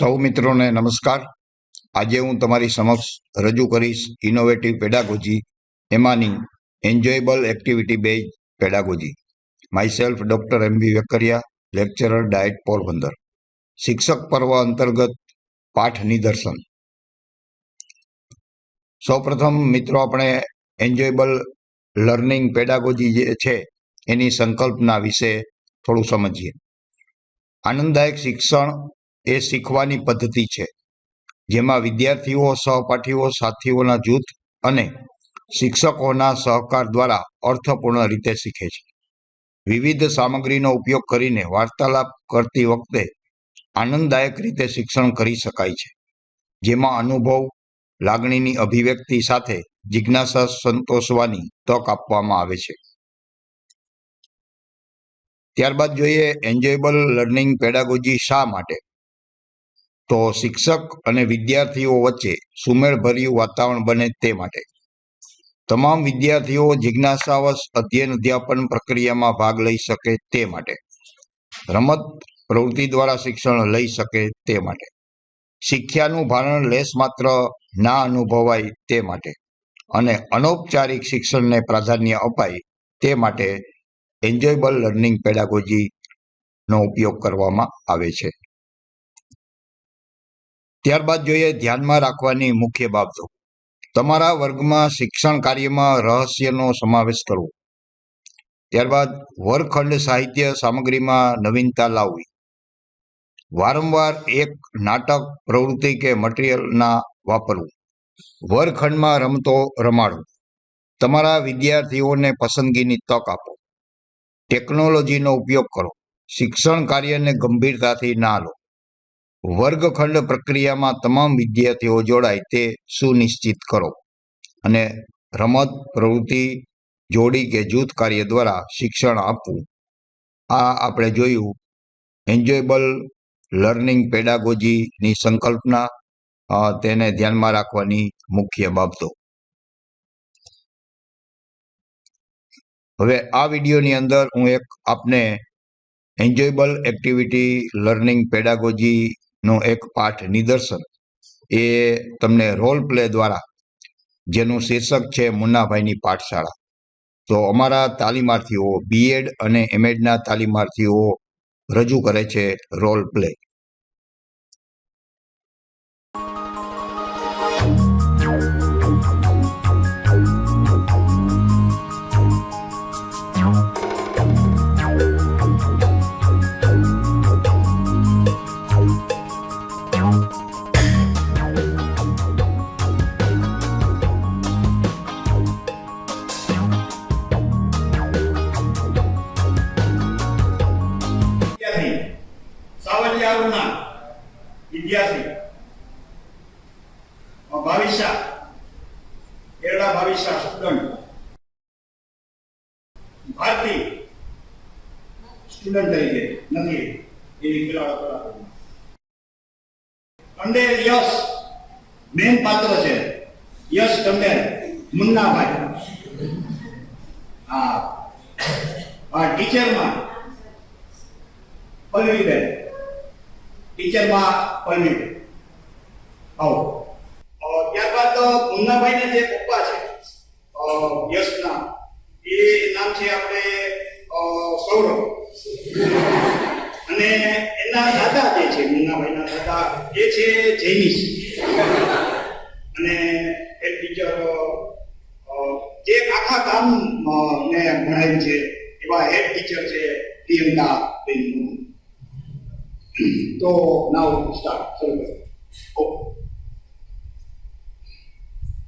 સૌ મિત્રોને નમસ્કાર. આજે હું તમારી સમક્ષ રજૂ કરીશ ઇનોવેટિવ પેડાગોજી એમાંની enjoyable activity base pedagogy my self doctor M B Vekaria lecturer DIET Porbandar. શિક્ષક પર્વ અંતર્ગત પાઠ નિદર્શન. સૌપ્રથમ મિત્રો, આપણે એન્જોયેબલ લર્નિંગ પેડાગોજી જે છે, એની સંકલ્પના વિશે થોડું સમજીએ. આનંદદાયક શિક્ષણ એ શીખવાની પદ્ધતિ છે. જેમાં વિદ્યાર્થીઓ, સહપાઠીઓ, સાથીઓના જૂથ અને શિક્ષકોના સહકાર દ્વારા અર્થપૂર્ણ રીતે શીખે છે. વિવિધ સામગ્રીનો ઉપયોગ કરીને વાર્તાલાપ કરતી વખતે આનંદદાયક રીતે શિક્ષણ કરી શકાય છે. જેમાં અનુભવ, લાગણીની અભિવ્યક્તિ સાથે જિજ્ઞાસા સંતોષવાની તક આપવામાં આવે છે. ત્યારબાદ જોઈએ એન્જોયેબલ લર્નિંગ પેડાગોજી શા માટે? તો શિક્ષક અને વિદ્યાર્થીઓ વચ્ચે સુમેળભર્યું વાતાવરણ બને તે માટે. તમામ વિદ્યાર્થીઓ જિજ્ઞાસાવશ અધ્યયન અધ્યાપન પ્રક્રિયામાં ભાગ લઈ શકે તે માટે. રમત પ્રવૃત્તિ દ્વારા શિક્ષણ લઈ શકે તે માટે. શિક્ષાનું ભારણ લેશ માત્ર ના અનુભવાય તે માટે અને અનૌપચારિક શિક્ષણને પ્રાધાન્ય અપાય તે માટે એન્જોયબલ લર્નિંગ પેડાગોજીનો ઉપયોગ કરવામાં આવે છે. ત્યારબાદ જોઈએ ધ્યાનમાં રાખવાની મુખ્ય બાબતો. તમારા વર્ગમાં શિક્ષણ કાર્યમાં રહસ્યનો સમાવેશ કરવો. ત્યારબાદ વર્ગખંડ સાહિત્ય સામગ્રીમાં નવીનતા લાવવી. વારંવાર એક નાટક, પ્રવૃત્તિ કે મટીરિયલના વાપરવું. વર્ગખંડમાં રમતો રમાડવું. તમારા વિદ્યાર્થીઓને પસંદગીની તક આપો. ટેકનોલોજીનો ઉપયોગ કરો. શિક્ષણ કાર્યને ગંભીરતાથી ના લો. વર્ગખંડ પ્રક્રિયામાં તમામ વિદ્યાર્થીઓ જોડાય તે સુનિશ્ચિત કરો. અને રમત, પ્રવૃત્તિ, જોડી કે જૂથ કાર્ય દ્વારા શિક્ષણ આપવું. આ આપણે જોયું. એન્જોયેબલ લર્નિંગ પેડાગોજીની સંકલ્પના તેને ધ્યાનમાં રાખવાની મુખ્ય બાબતો. હવે આ વિડીયોની અંદર હું એક આપને એન્જોયેબલ એક્ટિવિટી લર્નિંગ પેડાગોજી નો એક પાઠ નિદર્શન. એ તમને રોલ પ્લે દ્વારા જેનું શીર્ષક છે મુન્નાભાઈની પાઠશાળા. તો અમારા તાલીમાર્થીઓ બીએડ અને એમએડના તાલીમાર્થીઓ રજૂ કરે છે રોલ પ્લે સાવલિયાઓના વિદ્યાર્થી. ભાવિશા. એરડા ભાવિશા સ્ટુડન્ટ ભારતી સ્ટુડન્ટ તરીકે નથી એની ખેલાડો કલાકો ટંડેલ યશ મેન પાત્ર છે. યશ ટંડેલ મુન્નાભાઈ. હા. ટીચરમાં પલ્લવીબેન. ટીચરમાં પરમિટ આવો. ત્યારબાદ મુન્નાભાઈના જે પપ્પા છે યશના, એ નામ છે આપણે સૌરભ. અને એના દાદા જે છે, મુન્નાભાઈના દાદા, એ છે જૈનિશ. અને એ ટીચર જે આખા ગામ ને ભણાવ્યું છે, એવા હેડ ટીચર છે પ્રિયંકા બેન と直したそれこそ。おは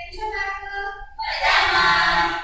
ようございます